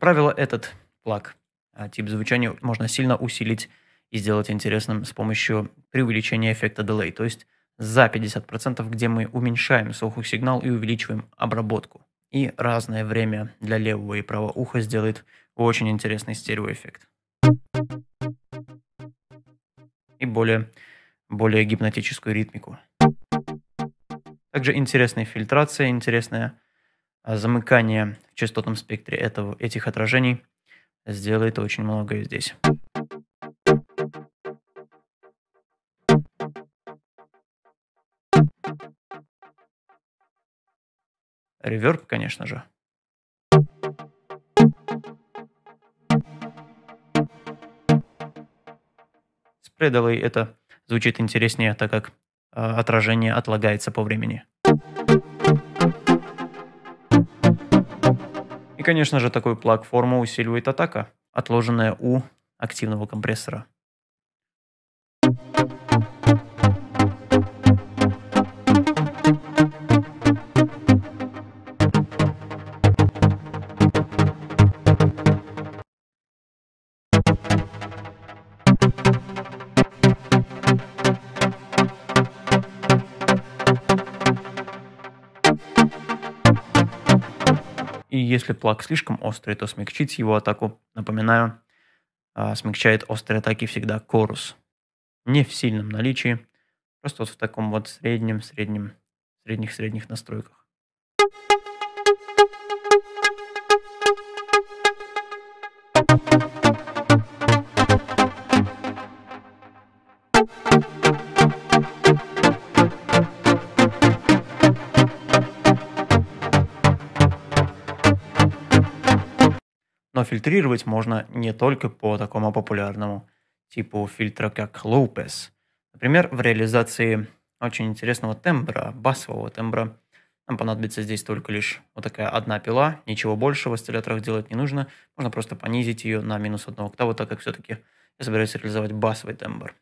Правило, этот плаг, а, тип звучания можно сильно усилить и сделать интересным с помощью преувеличения эффекта delay, то есть за 50%, где мы уменьшаем сигнал и увеличиваем обработку. И разное время для левого и правого уха сделает очень интересный стереоэффект. И более, более гипнотическую ритмику. Также интересная фильтрация, интересное а, замыкание в частотном спектре этого, этих отражений сделает очень многое здесь. Реверб, конечно же. С это звучит интереснее, так как э, отражение отлагается по времени. Конечно же, такой плаг форму усиливает атака, отложенная у активного компрессора. Если плаг слишком острый, то смягчить его атаку, напоминаю, а, смягчает острые атаки всегда корус. Не в сильном наличии, просто вот в таком вот среднем, среднем, средних-средних настройках. Фильтрировать можно не только по такому популярному типу фильтра, как Pass. Например, в реализации очень интересного тембра, басового тембра, нам понадобится здесь только лишь вот такая одна пила, ничего больше в осцилляторах делать не нужно. Можно просто понизить ее на минус одну октаву, так как все-таки я собираюсь реализовать басовый тембр.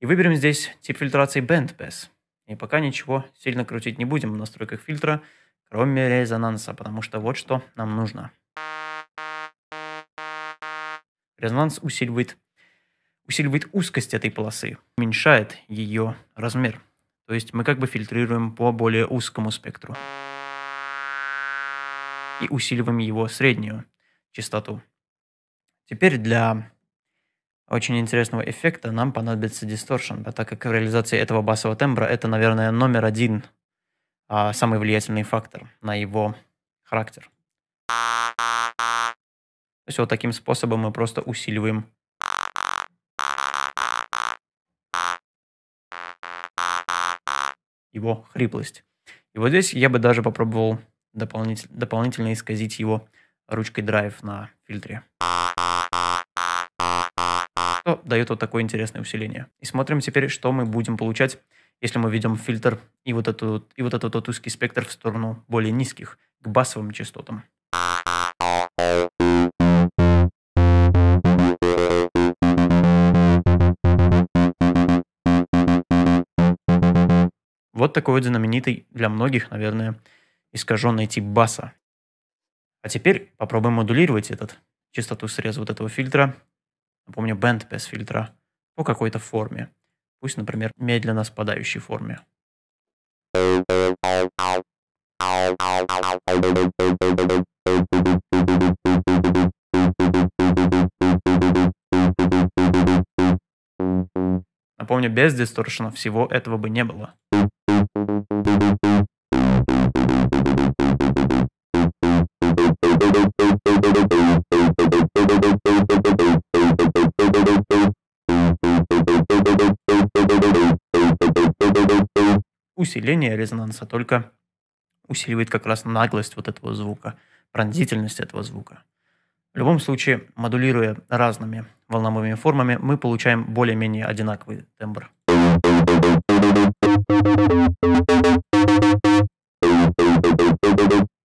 И выберем здесь тип фильтрации Band Pass. И пока ничего сильно крутить не будем в настройках фильтра, кроме резонанса, потому что вот что нам нужно. Резонанс усиливает, усиливает узкость этой полосы, уменьшает ее размер. То есть мы как бы фильтрируем по более узкому спектру. И усиливаем его среднюю частоту. Теперь для очень интересного эффекта нам понадобится дисторшн, так как в реализации этого басового тембра это, наверное, номер один, а, самый влиятельный фактор на его характер. То есть вот таким способом мы просто усиливаем его хриплость. И вот здесь я бы даже попробовал дополнитель, дополнительно исказить его ручкой драйв на фильтре. Что дает вот такое интересное усиление. И смотрим теперь, что мы будем получать, если мы ведем фильтр и вот, эту, и вот этот вот узкий спектр в сторону более низких, к басовым частотам. Вот такой вот знаменитый для многих, наверное, искаженный тип баса. А теперь попробуем модулировать этот частоту среза вот этого фильтра, напомню, bandpass фильтра, по какой-то форме. Пусть, например, медленно спадающей форме. Напомню, без дисторшена всего этого бы не было. Усиление резонанса только усиливает как раз наглость вот этого звука, пронзительность этого звука. В любом случае, модулируя разными волновыми формами, мы получаем более-менее одинаковый тембр.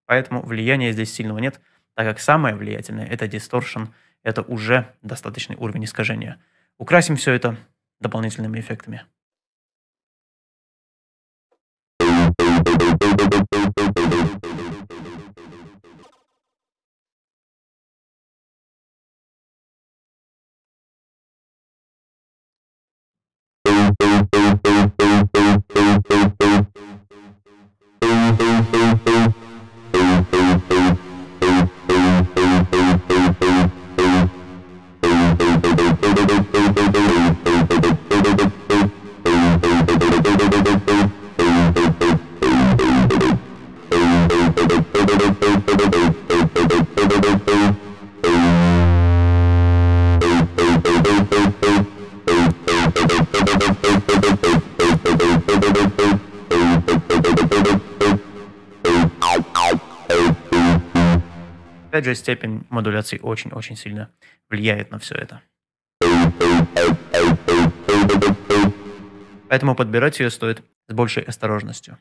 Поэтому влияния здесь сильного нет, так как самое влиятельное – это дисторшн, это уже достаточный уровень искажения. Украсим все это дополнительными эффектами. Опять Же, степень модуляции очень-очень сильно влияет на все это. Поэтому подбирать ее стоит с большей осторожностью.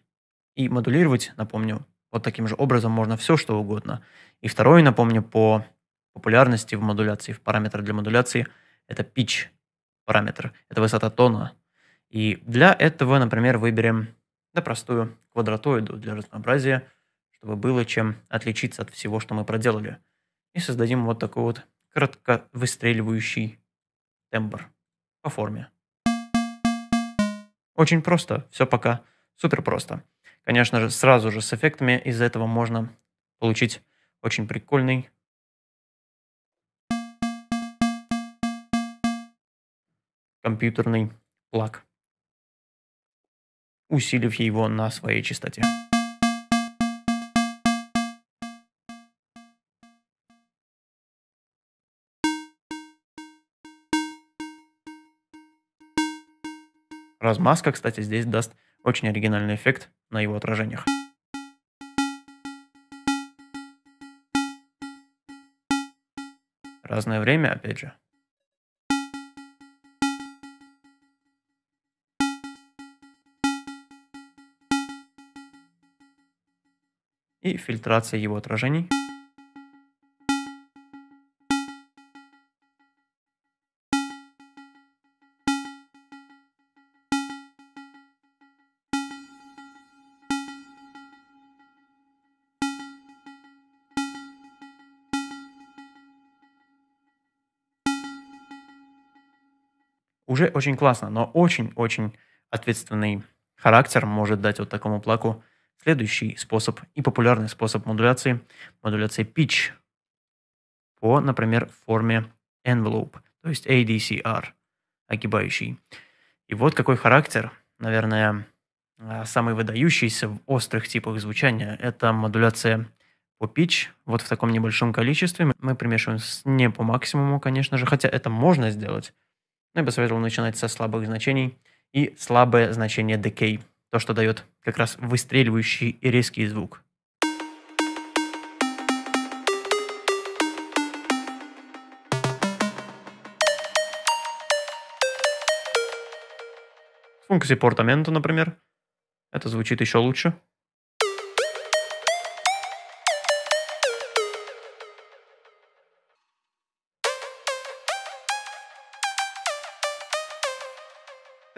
И модулировать, напомню, вот таким же образом можно все, что угодно. И второе, напомню, по популярности в модуляции, в параметр для модуляции, это pitch параметр, это высота тона. И для этого, например, выберем да, простую квадратоиду для разнообразия – чтобы было чем отличиться от всего, что мы проделали. И создадим вот такой вот кратко выстреливающий тембр по форме. Очень просто, все пока супер просто. Конечно же, сразу же с эффектами из этого можно получить очень прикольный компьютерный плаг, усилив его на своей частоте. Размазка, кстати, здесь даст очень оригинальный эффект на его отражениях. Разное время, опять же. И фильтрация его отражений. Уже очень классно, но очень-очень ответственный характер может дать вот такому плаку следующий способ и популярный способ модуляции, модуляция pitch по, например, форме envelope, то есть ADCR, огибающий. И вот какой характер, наверное, а, самый выдающийся в острых типах звучания, это модуляция по pitch, вот в таком небольшом количестве. Мы примешиваем не по максимуму, конечно же, хотя это можно сделать, я бы советовал начинать со слабых значений и слабое значение decay, то, что дает как раз выстреливающий и резкий звук. Функции портаменту, например. Это звучит еще лучше.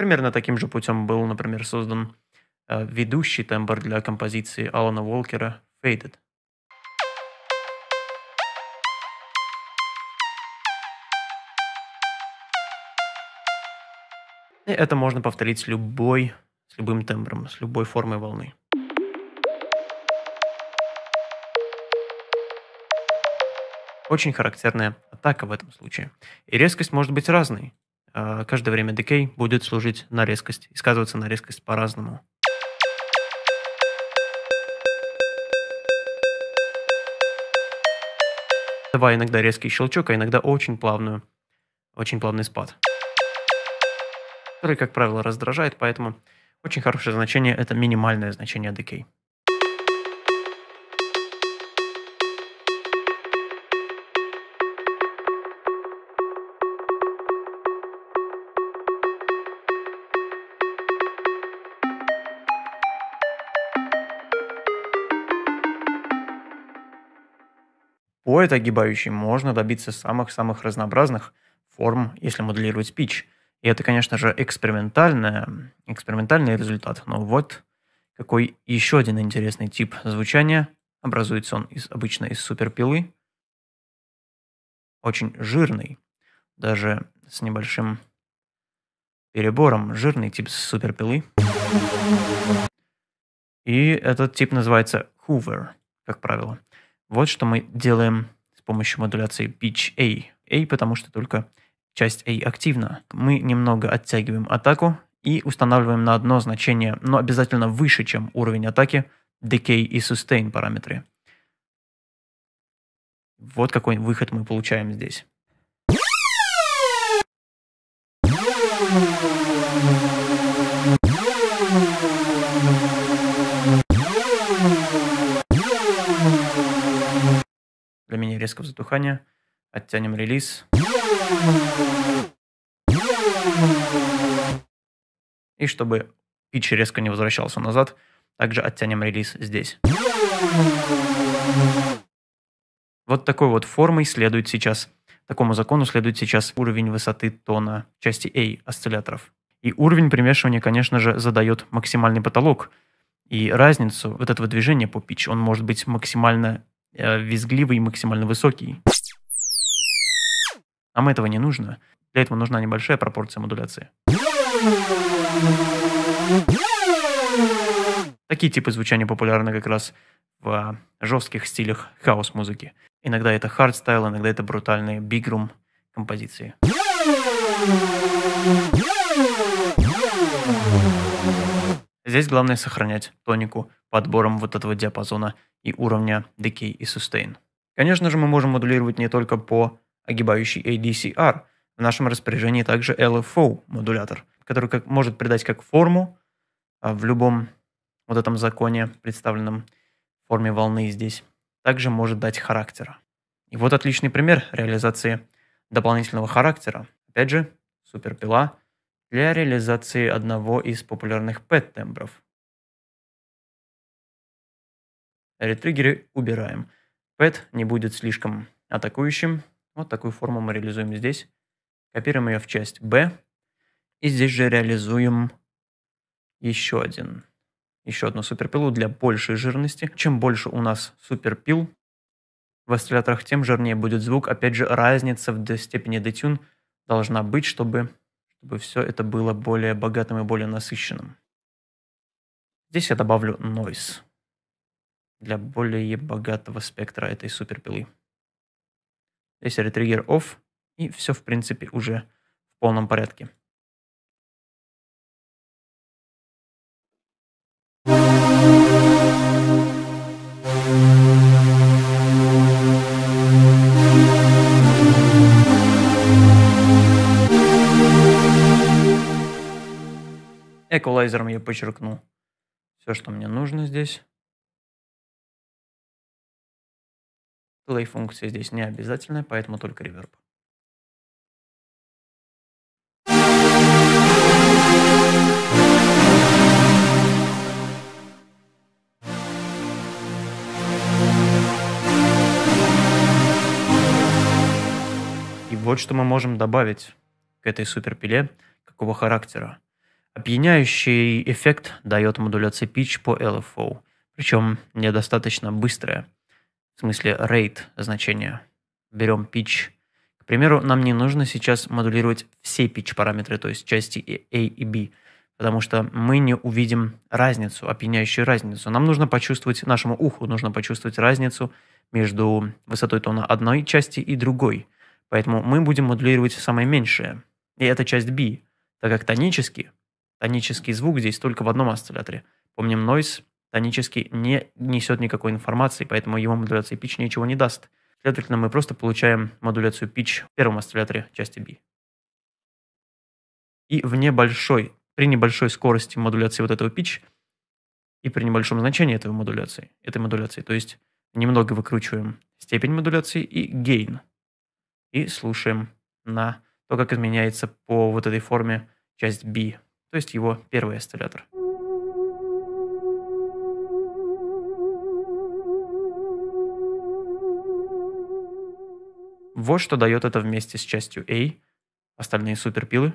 Примерно таким же путем был, например, создан э, ведущий тембр для композиции Алана Уолкера «Faded». И это можно повторить с любой, с любым тембром, с любой формой волны. Очень характерная атака в этом случае. И резкость может быть разной. Э, каждое время decay будет служить на резкость и сказываться на резкость по-разному. Давай иногда резкий щелчок, а иногда очень плавную, очень плавный спад. Который, как правило, раздражает, поэтому очень хорошее значение – это минимальное значение decay. По этой огибающей можно добиться самых-самых разнообразных форм, если моделировать pitch. И это, конечно же, экспериментальный, экспериментальный результат. Но вот какой еще один интересный тип звучания. Образуется он из, обычно из суперпилы. Очень жирный, даже с небольшим перебором. Жирный тип суперпилы. И этот тип называется Hoover, как правило. Вот что мы делаем с помощью модуляции pitch A. A, потому что только часть A активна. Мы немного оттягиваем атаку и устанавливаем на одно значение, но обязательно выше, чем уровень атаки, decay и sustain параметры. Вот какой выход мы получаем здесь. Для меня резкого затухания. Оттянем релиз. И чтобы питч резко не возвращался назад, также оттянем релиз здесь. Вот такой вот формой следует сейчас, такому закону следует сейчас уровень высоты тона части A осцилляторов. И уровень примешивания, конечно же, задает максимальный потолок. И разницу вот этого движения по pitch, он может быть максимально визгливый и максимально высокий. Нам этого не нужно. Для этого нужна небольшая пропорция модуляции. Такие типы звучания популярны как раз в жестких стилях house-музыки. Иногда это hardstyle, иногда это брутальные big room композиции. Здесь главное сохранять тонику подбором вот этого диапазона и уровня Decay и Sustain. Конечно же, мы можем модулировать не только по огибающей ADCR. В нашем распоряжении также LFO модулятор, который как, может придать как форму а в любом вот этом законе, представленном в форме волны здесь, также может дать характера. И вот отличный пример реализации дополнительного характера. Опять же, суперпила для реализации одного из популярных PET-тембров – Ретриггеры убираем. Pet не будет слишком атакующим. Вот такую форму мы реализуем здесь. Копируем ее в часть B. И здесь же реализуем еще один. Еще одну суперпилу для большей жирности. Чем больше у нас суперпил в осцилляторах, тем жирнее будет звук. Опять же, разница в степени детюн должна быть, чтобы, чтобы все это было более богатым и более насыщенным. Здесь я добавлю noise для более богатого спектра этой суперпилы. Здесь ретриггер off, и все, в принципе, уже в полном порядке. Эквалайзером я подчеркну все, что мне нужно здесь. Delay функция здесь не обязательная, поэтому только реверб. И вот что мы можем добавить к этой суперпиле, какого характера. Опьяняющий эффект дает модуляция pitch по LFO, причем недостаточно быстрая в смысле rate значения. Берем pitch. К примеру, нам не нужно сейчас модулировать все pitch параметры, то есть части A и B, потому что мы не увидим разницу, опьяняющую разницу. Нам нужно почувствовать, нашему уху нужно почувствовать разницу между высотой тона одной части и другой. Поэтому мы будем модулировать самое меньшее И это часть B, так как тонический, тонический звук здесь только в одном осцилляторе. Помним, noise тонический не несет никакой информации, поэтому его модуляция pitch ничего не даст. Следовательно, мы просто получаем модуляцию pitch в первом осцилляторе части B. И в небольшой, при небольшой скорости модуляции вот этого pitch и при небольшом значении этой модуляции, этой модуляции, то есть немного выкручиваем степень модуляции и gain. И слушаем на то, как изменяется по вот этой форме часть B, то есть его первый осциллятор. Вот что дает это вместе с частью A, остальные суперпилы.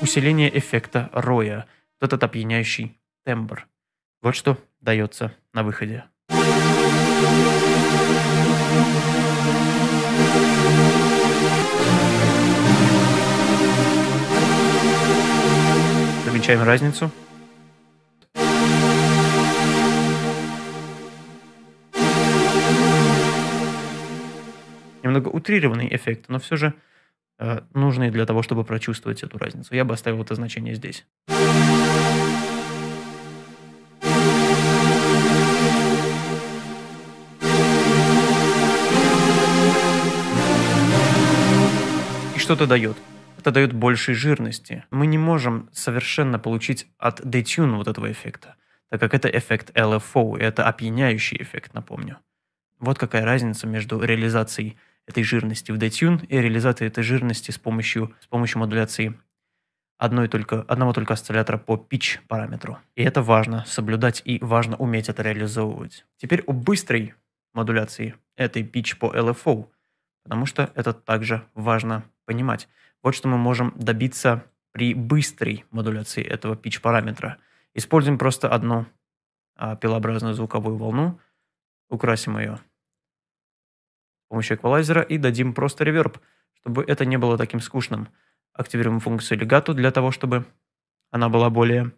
Усиление эффекта роя, вот этот опьяняющий тембр. Вот что дается на выходе. Замечаем разницу. Немного утрированный эффект, но все же э, нужный для того, чтобы прочувствовать эту разницу. Я бы оставил это значение здесь. И что это дает? Это дает большей жирности. Мы не можем совершенно получить от detune вот этого эффекта, так как это эффект LFO, и это опьяняющий эффект, напомню. Вот какая разница между реализацией этой жирности в detune и реализацией этой жирности с помощью, с помощью модуляции одной только, одного только осциллятора по pitch параметру. И это важно соблюдать и важно уметь это реализовывать. Теперь о быстрой модуляции этой pitch по LFO, потому что это также важно понимать. Вот что мы можем добиться при быстрой модуляции этого pitch параметра. Используем просто одну а, пилообразную звуковую волну, украсим ее помощью эквалайзера и дадим просто реверб, чтобы это не было таким скучным. Активируем функцию legato для того, чтобы она была более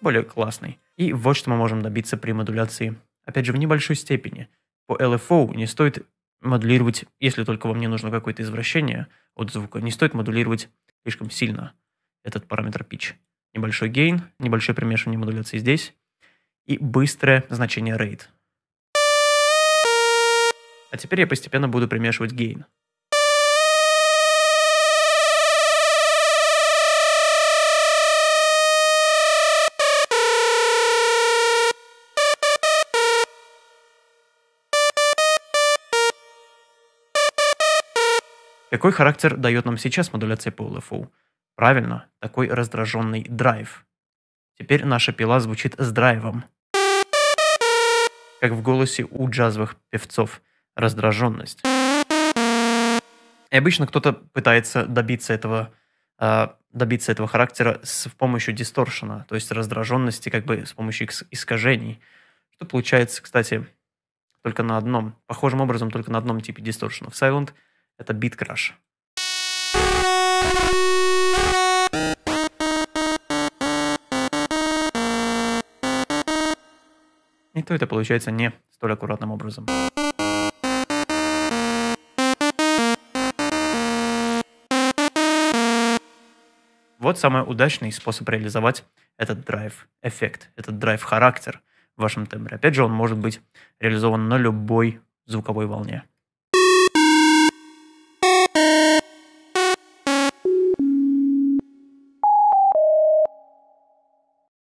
более классной. И вот что мы можем добиться при модуляции, опять же, в небольшой степени. По LFO не стоит модулировать, если только вам не нужно какое-то извращение от звука, не стоит модулировать слишком сильно этот параметр pitch. Небольшой гейн, небольшое примешивание модуляции здесь и быстрое значение rate. А теперь я постепенно буду примешивать гейн. Какой характер дает нам сейчас модуляция по LFO? Правильно, такой раздраженный драйв. Теперь наша пила звучит с драйвом. Как в голосе у джазовых певцов. Раздраженность. И обычно кто-то пытается добиться этого, э, добиться этого характера с помощью дисторшена, то есть раздраженности как бы с помощью искажений. Что получается, кстати, только на одном, похожим образом только на одном типе дисторшена. В Silent – это Crash. И то это получается не столь аккуратным образом. Вот самый удачный способ реализовать этот драйв-эффект, этот драйв-характер в вашем тембре. Опять же, он может быть реализован на любой звуковой волне.